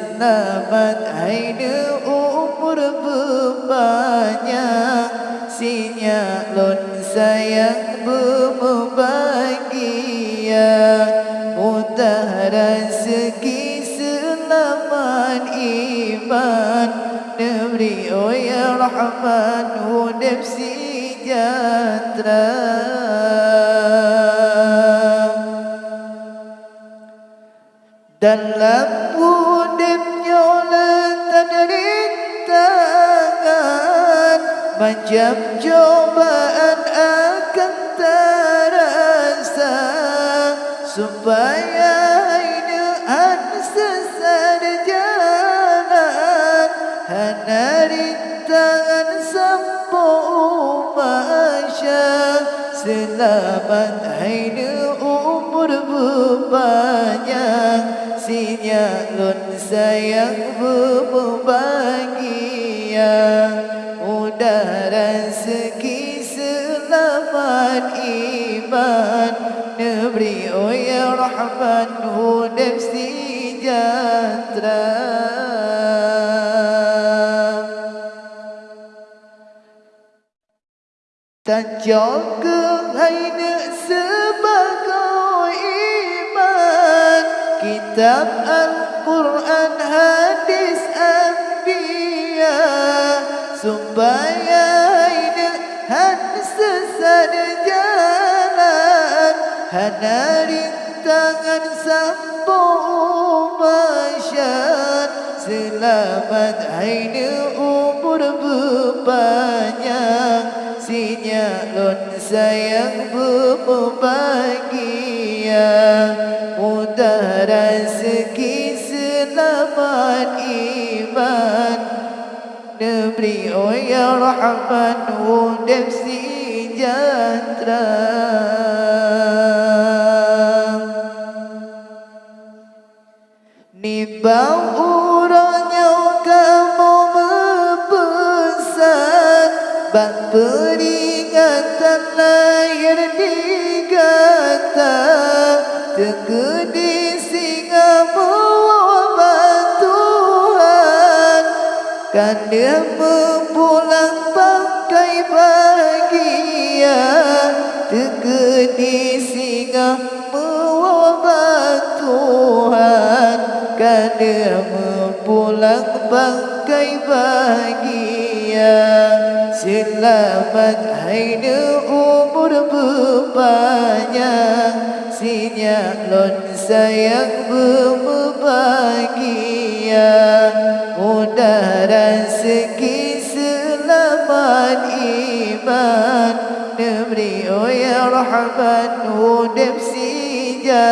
Selamat hari umur berbanyak Sinya lon sayang berbahagia Mudah rezeki selamat iman Nebri oh ya Rahman Hudib sejahtera. Dalam Macam cobaan akan terasa Supaya hidup sesat jalan. Hanya rintangan sampai umasya Selamat hidup umur berbanyak Sinya lun sayang berbahagia iman Nebri oh ya Rahman hudib sejahtera Tak jaga hai sebagai iman. Kitab Al-Quran hadis Anbiya. Supaya hidup hanya sesat jalan Hanya rintangan sambung masyad Selamat hidup umur berbanyak Sinya lon sayang berbahagia. Mudah rezeki selamat iman. Nebri oh ya Rahman Hudib sejahtera Ni bau Bang peringatan lahir digata Tegedi singa mewabah Tuhan Kan dia mempulang pakai bahagia. Tegedi singa dia mempulang pakai bahagia Selamat hidup umur berbanyak Sinya lon sayang berbahagia Mudah rezeki selamat iman. Nebri oh ya Rahman Hudib sejahtera